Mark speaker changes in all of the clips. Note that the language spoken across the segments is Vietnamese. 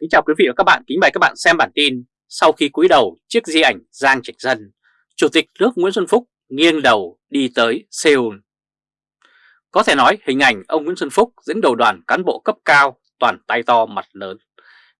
Speaker 1: Kính chào quý vị và các bạn, kính mời các bạn xem bản tin Sau khi cúi đầu chiếc di ảnh Giang Trạch Dân Chủ tịch nước Nguyễn Xuân Phúc nghiêng đầu đi tới Seoul. Có thể nói hình ảnh ông Nguyễn Xuân Phúc dẫn đầu đoàn cán bộ cấp cao toàn tay to mặt lớn.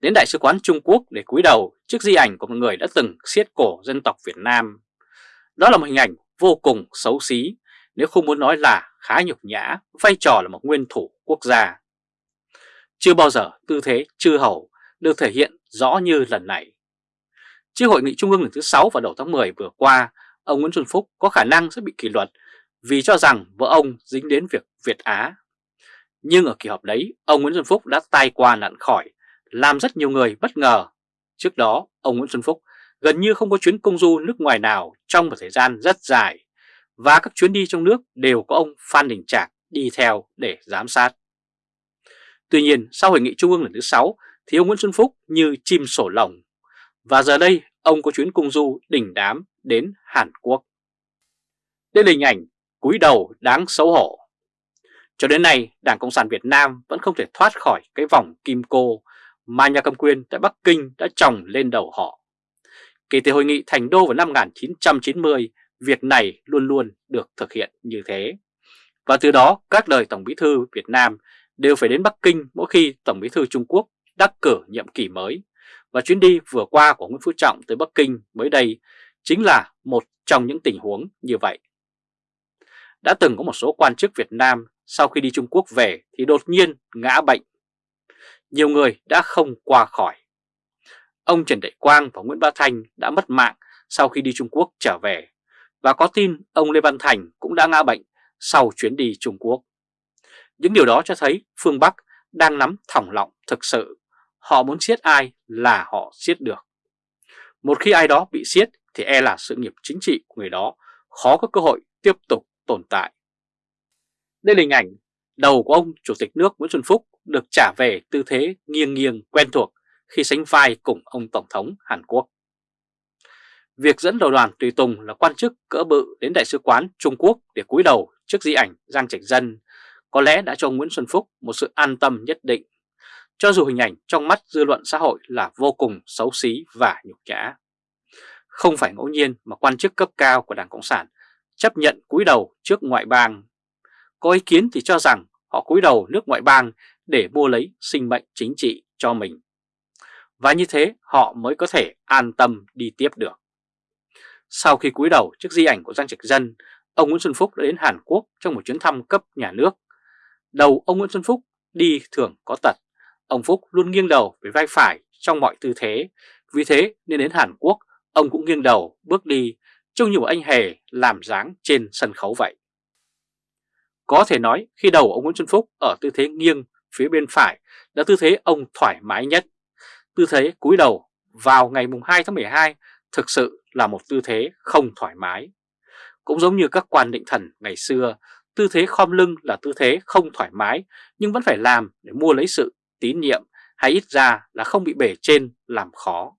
Speaker 1: Đến Đại sứ quán Trung Quốc để cúi đầu trước di ảnh của một người đã từng siết cổ dân tộc Việt Nam. Đó là một hình ảnh vô cùng xấu xí Nếu không muốn nói là khá nhục nhã vai trò là một nguyên thủ quốc gia. Chưa bao giờ tư thế chư hầu được thể hiện rõ như lần này. Trước hội nghị trung ương lần thứ 6 vào đầu tháng 10 vừa qua, ông Nguyễn Xuân Phúc có khả năng sẽ bị kỷ luật vì cho rằng vợ ông dính đến việc Việt Á. Nhưng ở kỳ họp đấy, ông Nguyễn Xuân Phúc đã tai qua nạn khỏi, làm rất nhiều người bất ngờ. Trước đó, ông Nguyễn Xuân Phúc gần như không có chuyến công du nước ngoài nào trong một thời gian rất dài, và các chuyến đi trong nước đều có ông Phan Đình Trạc đi theo để giám sát. Tuy nhiên, sau hội nghị trung ương lần thứ 6 thì ông Nguyễn Xuân Phúc như chim sổ lồng. Và giờ đây, ông có chuyến cung du đỉnh đám đến Hàn Quốc. Đây là hình ảnh cúi đầu đáng xấu hổ. Cho đến nay, Đảng Cộng sản Việt Nam vẫn không thể thoát khỏi cái vòng kim cô mà nhà cầm quyền tại Bắc Kinh đã trồng lên đầu họ. Kể từ hội nghị thành đô vào năm 1990, việc này luôn luôn được thực hiện như thế. Và từ đó, các đời Tổng bí thư Việt Nam đều phải đến Bắc Kinh mỗi khi Tổng bí thư Trung Quốc đắc cử nhiệm kỳ mới. Và chuyến đi vừa qua của Nguyễn Phú Trọng tới Bắc Kinh mới đây chính là một trong những tình huống như vậy. Đã từng có một số quan chức Việt Nam sau khi đi Trung Quốc về thì đột nhiên ngã bệnh. Nhiều người đã không qua khỏi. Ông Trần Đại Quang và Nguyễn Bá Thanh đã mất mạng sau khi đi Trung Quốc trở về. Và có tin ông Lê Văn Thành cũng đã ngã bệnh sau chuyến đi Trung Quốc. Những điều đó cho thấy phương Bắc đang nắm thỏng lọng thực sự. Họ muốn siết ai là họ siết được. Một khi ai đó bị siết thì e là sự nghiệp chính trị của người đó khó có cơ hội tiếp tục tồn tại. Đây là hình ảnh đầu của ông Chủ tịch nước Nguyễn Xuân Phúc được trả về tư thế nghiêng nghiêng quen thuộc khi sánh vai cùng ông Tổng thống Hàn Quốc. Việc dẫn đầu đoàn tùy tùng là quan chức cỡ bự đến Đại sứ quán Trung Quốc để cúi đầu trước di ảnh Giang Trạch Dân có lẽ đã cho Nguyễn Xuân Phúc một sự an tâm nhất định, cho dù hình ảnh trong mắt dư luận xã hội là vô cùng xấu xí và nhục nhã. Không phải ngẫu nhiên mà quan chức cấp cao của Đảng Cộng sản chấp nhận cúi đầu trước ngoại bang. Có ý kiến thì cho rằng họ cúi đầu nước ngoại bang để mua lấy sinh mệnh chính trị cho mình. Và như thế họ mới có thể an tâm đi tiếp được. Sau khi cúi đầu trước di ảnh của Giang Trạch Dân, ông Nguyễn Xuân Phúc đã đến Hàn Quốc trong một chuyến thăm cấp nhà nước Đầu ông Nguyễn Xuân Phúc đi thường có tật, ông Phúc luôn nghiêng đầu về vai phải trong mọi tư thế, vì thế nên đến Hàn Quốc ông cũng nghiêng đầu bước đi trông như một anh hề làm dáng trên sân khấu vậy. Có thể nói khi đầu ông Nguyễn Xuân Phúc ở tư thế nghiêng phía bên phải là tư thế ông thoải mái nhất. Tư thế cúi đầu vào ngày 2 tháng 12 thực sự là một tư thế không thoải mái. Cũng giống như các quan định thần ngày xưa, Tư thế khom lưng là tư thế không thoải mái nhưng vẫn phải làm để mua lấy sự tín nhiệm hay ít ra là không bị bể trên làm khó.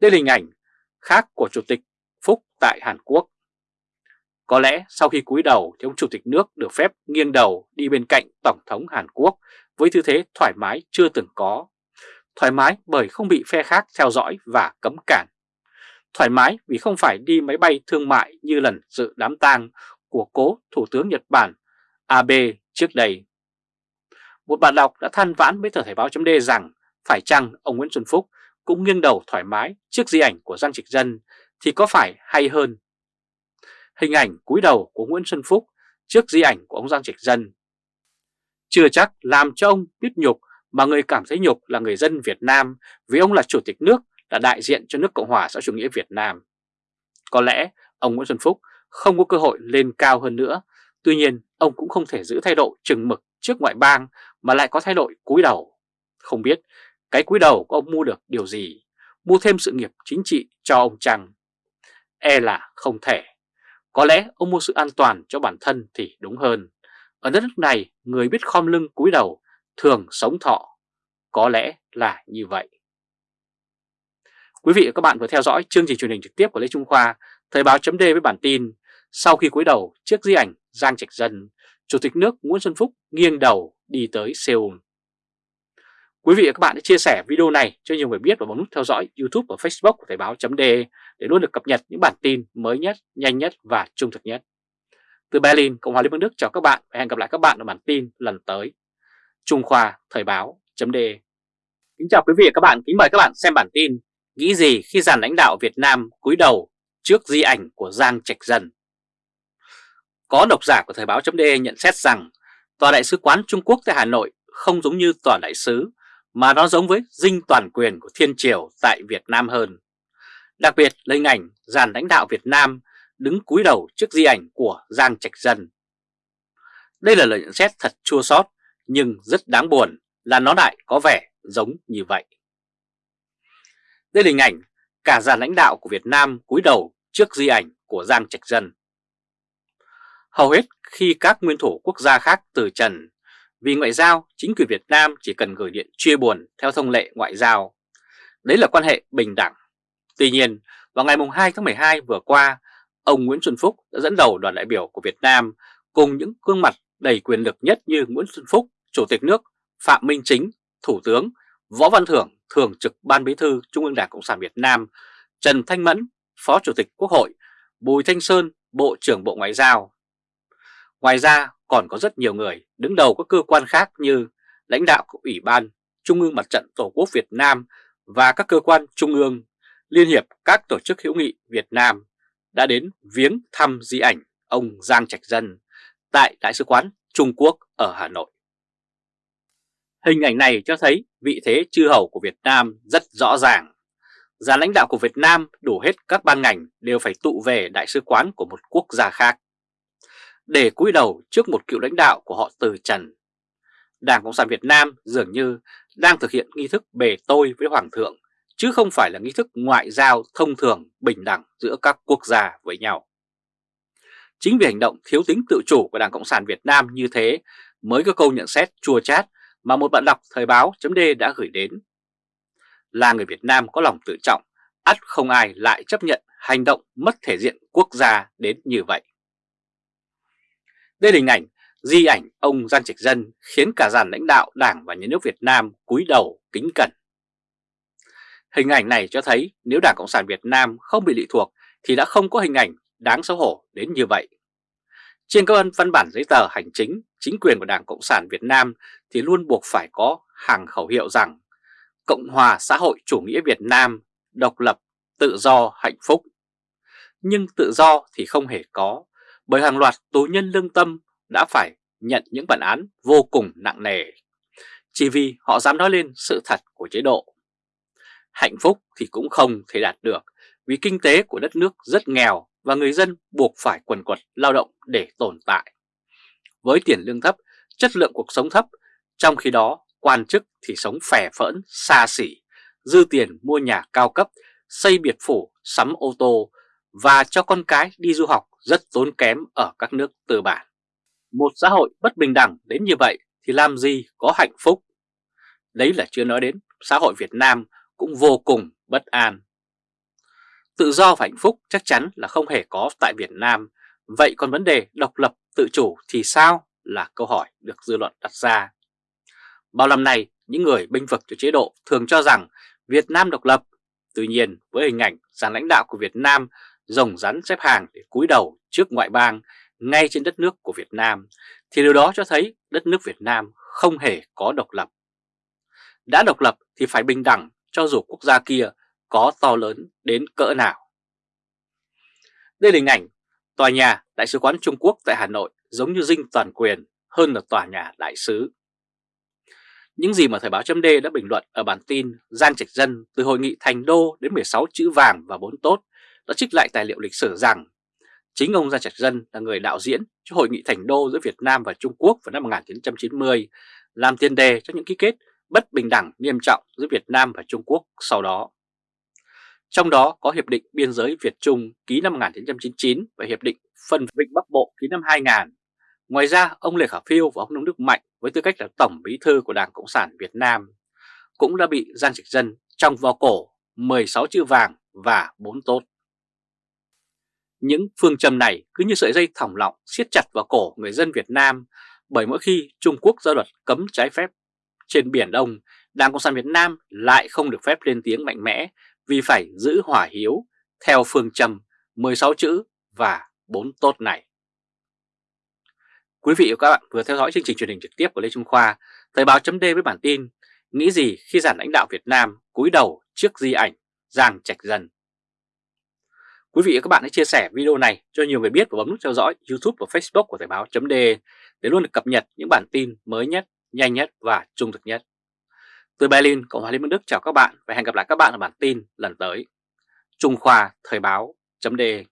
Speaker 1: Đây là hình ảnh khác của Chủ tịch Phúc tại Hàn Quốc. Có lẽ sau khi cúi đầu thì ông Chủ tịch nước được phép nghiêng đầu đi bên cạnh Tổng thống Hàn Quốc với tư thế thoải mái chưa từng có. Thoải mái bởi không bị phe khác theo dõi và cấm cản. Thoải mái vì không phải đi máy bay thương mại như lần dự đám tang của cố Thủ tướng Nhật Bản Abe trước đây. Một bạn đọc đã than vãn với tờ Thể báo chấm rằng phải chăng ông Nguyễn Xuân Phúc cũng nghiêng đầu thoải mái trước di ảnh của Giang Trịch Dân thì có phải hay hơn. Hình ảnh cúi đầu của Nguyễn Xuân Phúc trước di ảnh của ông Giang Trịch Dân chưa chắc làm cho ông biết nhục mà người cảm thấy nhục là người dân Việt Nam vì ông là chủ tịch nước là đại diện cho nước Cộng hòa xã chủ nghĩa Việt Nam. Có lẽ ông Nguyễn Xuân Phúc không có cơ hội lên cao hơn nữa. Tuy nhiên, ông cũng không thể giữ thái độ chừng mực trước ngoại bang mà lại có thái độ cúi đầu. Không biết cái cúi đầu của ông mua được điều gì, mua thêm sự nghiệp chính trị cho ông chăng? E là không thể. Có lẽ ông mua sự an toàn cho bản thân thì đúng hơn. Ở đất nước này, người biết khom lưng cúi đầu thường sống thọ. Có lẽ là như vậy. Quý vị và các bạn vừa theo dõi chương trình truyền hình trực tiếp của Lê Trung Khoa, Thời báo chấm với bản tin sau khi cúi đầu trước di ảnh Giang Trạch Dân, Chủ tịch nước Nguyễn Xuân Phúc nghiêng đầu đi tới Seoul. Quý vị và các bạn hãy chia sẻ video này cho nhiều người biết và bấm nút theo dõi YouTube và Facebook của Thời báo.de để luôn được cập nhật những bản tin mới nhất, nhanh nhất và trung thực nhất. Từ Berlin, Cộng hòa Liên bang Đức chào các bạn và hẹn gặp lại các bạn ở bản tin lần tới. Trung Khoa Thời báo.de Kính chào quý vị và các bạn, kính mời các bạn xem bản tin Nghĩ gì khi dàn lãnh đạo Việt Nam cúi đầu trước di ảnh của Giang Trạch Dân có độc giả của Thời báo.de nhận xét rằng, Tòa Đại sứ quán Trung Quốc tại Hà Nội không giống như Tòa Đại sứ, mà nó giống với dinh toàn quyền của Thiên Triều tại Việt Nam hơn. Đặc biệt là hình ảnh dàn lãnh đạo Việt Nam đứng cúi đầu trước di ảnh của Giang Trạch Dân. Đây là lời nhận xét thật chua xót, nhưng rất đáng buồn là nó lại có vẻ giống như vậy. Đây là hình ảnh cả dàn lãnh đạo của Việt Nam cúi đầu trước di ảnh của Giang Trạch Dân. Hầu hết khi các nguyên thủ quốc gia khác từ trần vì ngoại giao, chính quyền Việt Nam chỉ cần gửi điện chia buồn theo thông lệ ngoại giao. Đấy là quan hệ bình đẳng. Tuy nhiên, vào ngày 2 tháng 12 vừa qua, ông Nguyễn Xuân Phúc đã dẫn đầu đoàn đại biểu của Việt Nam cùng những gương mặt đầy quyền lực nhất như Nguyễn Xuân Phúc, Chủ tịch nước, Phạm Minh Chính, Thủ tướng, Võ Văn Thưởng, Thường trực Ban Bí thư Trung ương Đảng Cộng sản Việt Nam, Trần Thanh Mẫn, Phó Chủ tịch Quốc hội, Bùi Thanh Sơn, Bộ trưởng Bộ Ngoại giao. Ngoài ra, còn có rất nhiều người đứng đầu các cơ quan khác như lãnh đạo của Ủy ban Trung ương Mặt trận Tổ quốc Việt Nam và các cơ quan trung ương, Liên hiệp các tổ chức hữu nghị Việt Nam đã đến viếng thăm di ảnh ông Giang Trạch Dân tại Đại sứ quán Trung Quốc ở Hà Nội. Hình ảnh này cho thấy vị thế chư hầu của Việt Nam rất rõ ràng. Già lãnh đạo của Việt Nam đủ hết các ban ngành đều phải tụ về đại sứ quán của một quốc gia khác để cúi đầu trước một cựu lãnh đạo của họ từ trần. Đảng Cộng sản Việt Nam dường như đang thực hiện nghi thức bề tôi với Hoàng thượng, chứ không phải là nghi thức ngoại giao thông thường bình đẳng giữa các quốc gia với nhau. Chính vì hành động thiếu tính tự chủ của Đảng Cộng sản Việt Nam như thế mới có câu nhận xét chua chát mà một bạn đọc Thời báo chấm đã gửi đến. Là người Việt Nam có lòng tự trọng, ắt không ai lại chấp nhận hành động mất thể diện quốc gia đến như vậy. Đây là hình ảnh di ảnh ông Giang Trạch Dân khiến cả dàn lãnh đạo Đảng và Nhà nước Việt Nam cúi đầu kính cẩn. Hình ảnh này cho thấy nếu Đảng Cộng sản Việt Nam không bị lệ thuộc thì đã không có hình ảnh đáng xấu hổ đến như vậy. Trên các văn bản giấy tờ hành chính, chính quyền của Đảng Cộng sản Việt Nam thì luôn buộc phải có hàng khẩu hiệu rằng Cộng hòa xã hội chủ nghĩa Việt Nam, độc lập, tự do, hạnh phúc. Nhưng tự do thì không hề có, bởi hàng loạt tù nhân lương tâm đã phải nhận những bản án vô cùng nặng nề, chỉ vì họ dám nói lên sự thật của chế độ. Hạnh phúc thì cũng không thể đạt được vì kinh tế của đất nước rất nghèo và người dân buộc phải quần quật lao động để tồn tại. Với tiền lương thấp, chất lượng cuộc sống thấp, trong khi đó quan chức thì sống phè phỡn, xa xỉ, dư tiền mua nhà cao cấp, xây biệt phủ, sắm ô tô và cho con cái đi du học rất tốn kém ở các nước tư bản. Một xã hội bất bình đẳng đến như vậy thì làm gì có hạnh phúc? Đấy là chưa nói đến xã hội Việt Nam cũng vô cùng bất an. Tự do và hạnh phúc chắc chắn là không hề có tại Việt Nam, vậy còn vấn đề độc lập tự chủ thì sao là câu hỏi được dư luận đặt ra. Bao năm nay, những người binh vực cho chế độ thường cho rằng Việt Nam độc lập, tuy nhiên với hình ảnh giàn lãnh đạo của Việt Nam rồng rắn xếp hàng để cúi đầu trước ngoại bang ngay trên đất nước của Việt Nam, thì điều đó cho thấy đất nước Việt Nam không hề có độc lập. Đã độc lập thì phải bình đẳng cho dù quốc gia kia có to lớn đến cỡ nào. Đây là hình ảnh tòa nhà Đại sứ quán Trung Quốc tại Hà Nội giống như dinh toàn quyền hơn là tòa nhà đại sứ. Những gì mà Thời báo chấm đã bình luận ở bản tin gian Trạch Dân từ hội nghị Thành Đô đến 16 chữ vàng và 4 tốt đã trích lại tài liệu lịch sử rằng chính ông Giang Trạch Dân là người đạo diễn cho Hội nghị Thành Đô giữa Việt Nam và Trung Quốc vào năm 1990, làm tiền đề cho những ký kết bất bình đẳng nghiêm trọng giữa Việt Nam và Trung Quốc sau đó. Trong đó có Hiệp định Biên giới Việt-Trung ký năm 1999 và Hiệp định Phân Vịnh Bắc Bộ ký năm 2000. Ngoài ra, ông Lê Khả Phiêu và ông Nông Đức Mạnh với tư cách là Tổng Bí thư của Đảng Cộng sản Việt Nam cũng đã bị Giang Trạch Dân trong vào cổ 16 chữ vàng và 4 tốt. Những phương châm này cứ như sợi dây thòng lọng siết chặt vào cổ người dân Việt Nam bởi mỗi khi Trung Quốc ra luật cấm trái phép trên Biển Đông Đảng Cộng sản Việt Nam lại không được phép lên tiếng mạnh mẽ vì phải giữ hỏa hiếu theo phương châm 16 chữ và 4 tốt này. Quý vị và các bạn vừa theo dõi chương trình truyền hình trực tiếp của Lê Trung Khoa, Thời báo chấm với bản tin Nghĩ gì khi giản lãnh đạo Việt Nam cúi đầu trước di ảnh Giang Trạch Dân. Quý vị và các bạn hãy chia sẻ video này cho nhiều người biết và bấm nút theo dõi YouTube và Facebook của Thời Báo .de để luôn được cập nhật những bản tin mới nhất, nhanh nhất và trung thực nhất. Từ Berlin, Cộng hòa Liên bang Đức chào các bạn và hẹn gặp lại các bạn ở bản tin lần tới. Trung Khoa Thời Báo .de